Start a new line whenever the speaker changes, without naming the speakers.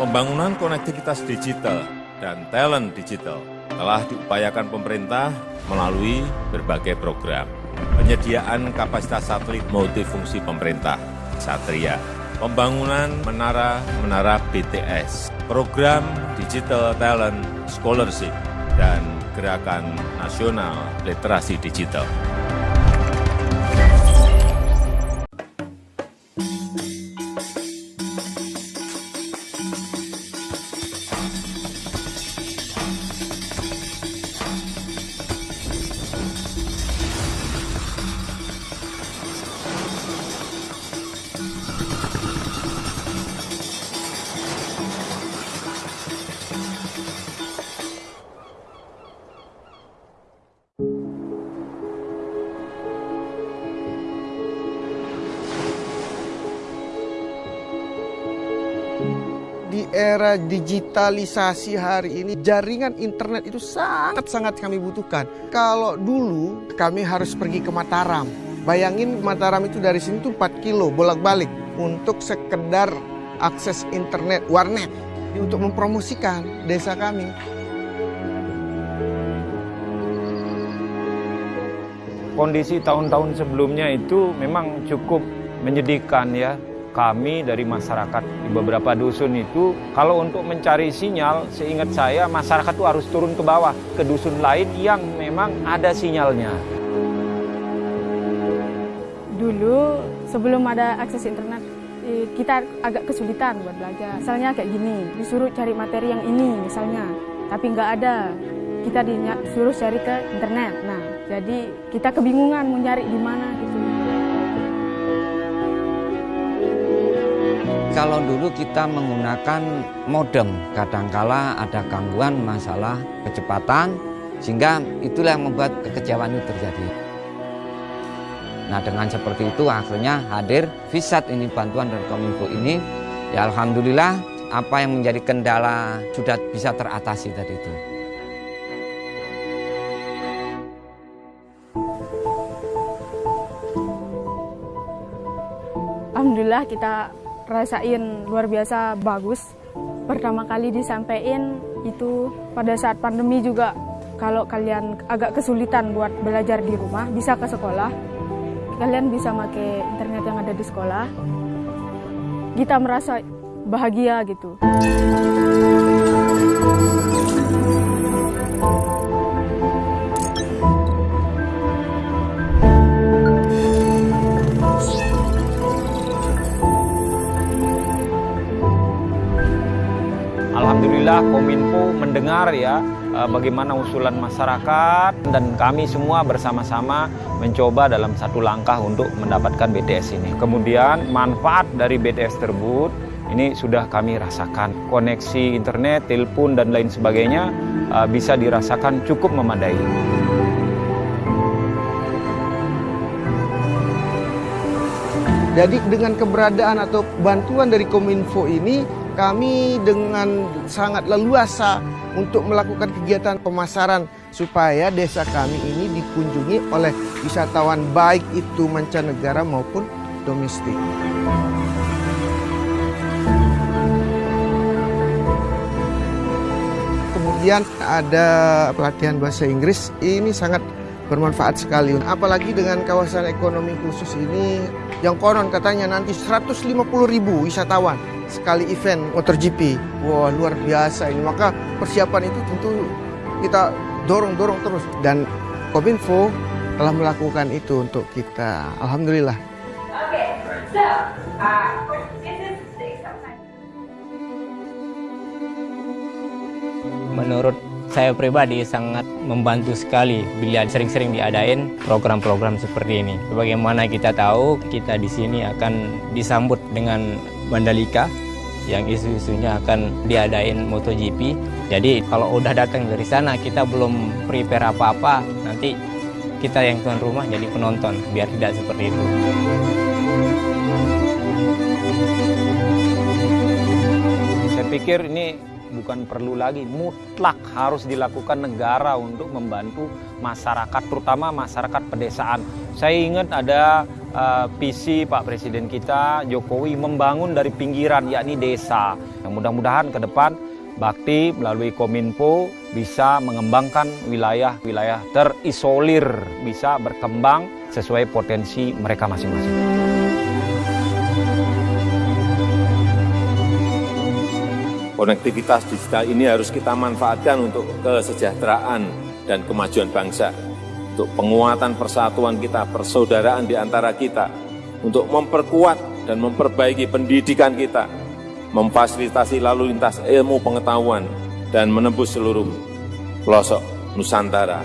Pembangunan konektivitas digital dan talent digital telah diupayakan pemerintah melalui berbagai program. Penyediaan kapasitas satelit multifungsi pemerintah, Satria, pembangunan menara-menara BTS, program Digital Talent Scholarship, dan Gerakan Nasional Literasi Digital.
Di era digitalisasi hari ini jaringan internet itu sangat-sangat kami butuhkan. Kalau dulu kami harus pergi ke Mataram. Bayangin Mataram itu dari sini tuh 4 kilo bolak-balik untuk sekedar akses internet warnet untuk mempromosikan desa kami.
Kondisi tahun-tahun sebelumnya itu memang cukup menyedihkan ya kami dari masyarakat di beberapa dusun itu kalau untuk mencari sinyal seingat saya masyarakat itu harus turun ke bawah ke dusun lain yang memang ada sinyalnya.
Dulu sebelum ada akses internet eh, kita agak kesulitan buat belajar. Misalnya kayak gini, disuruh cari materi yang ini misalnya, tapi nggak ada. Kita disuruh cari ke internet. Nah, jadi kita kebingungan mau nyari di mana gitu.
Kalau dulu kita menggunakan modem, kadangkala ada gangguan masalah kecepatan, sehingga itulah yang membuat kekecewaan itu terjadi. Nah dengan seperti itu akhirnya hadir Visat ini bantuan dari Kominfo ini, ya Alhamdulillah apa yang menjadi kendala sudah bisa teratasi tadi itu.
Alhamdulillah kita rasain luar biasa bagus. Pertama kali disampaikan itu pada saat pandemi juga kalau kalian agak kesulitan buat belajar di rumah bisa ke sekolah. Kalian bisa pakai internet yang ada di sekolah. Kita merasa bahagia gitu.
Alhamdulillah Kominfo mendengar ya eh, bagaimana usulan masyarakat dan kami semua bersama-sama mencoba dalam satu langkah untuk mendapatkan BTS ini. Kemudian manfaat dari BTS tersebut ini sudah kami rasakan. Koneksi internet, telepon dan lain sebagainya eh, bisa dirasakan cukup memadai.
Jadi dengan keberadaan atau bantuan dari Kominfo ini kami dengan sangat leluasa untuk melakukan kegiatan pemasaran supaya desa kami ini dikunjungi oleh wisatawan baik itu mancanegara maupun domestik. Kemudian ada pelatihan bahasa Inggris, ini sangat bermanfaat sekali. Apalagi dengan kawasan ekonomi khusus ini yang konon katanya nanti 150 ribu wisatawan sekali event MotoGP. Wah luar biasa ini. Maka persiapan itu tentu kita dorong-dorong terus. Dan Kominfo telah melakukan itu untuk kita. Alhamdulillah.
Okay, so uh, this is.
Menurut saya pribadi sangat membantu sekali bila sering-sering diadain program-program seperti ini. Bagaimana kita tahu kita di sini akan disambut dengan Mandalika yang isu-isunya akan diadain MotoGP. Jadi kalau udah datang dari sana kita belum prepare apa-apa, nanti kita yang tuan rumah jadi penonton, biar tidak seperti itu.
Saya pikir ini bukan perlu lagi, mutlak harus dilakukan negara untuk membantu masyarakat, terutama masyarakat pedesaan. Saya ingat ada uh, visi Pak Presiden kita Jokowi membangun dari pinggiran yakni desa. Yang mudah-mudahan ke depan Bakti melalui Kominfo bisa mengembangkan wilayah-wilayah terisolir, bisa berkembang sesuai potensi mereka masing-masing.
Konektivitas digital ini harus kita manfaatkan untuk kesejahteraan dan kemajuan bangsa, untuk penguatan persatuan kita, persaudaraan di antara kita, untuk memperkuat dan memperbaiki pendidikan kita, memfasilitasi lalu lintas ilmu pengetahuan, dan menembus seluruh pelosok Nusantara.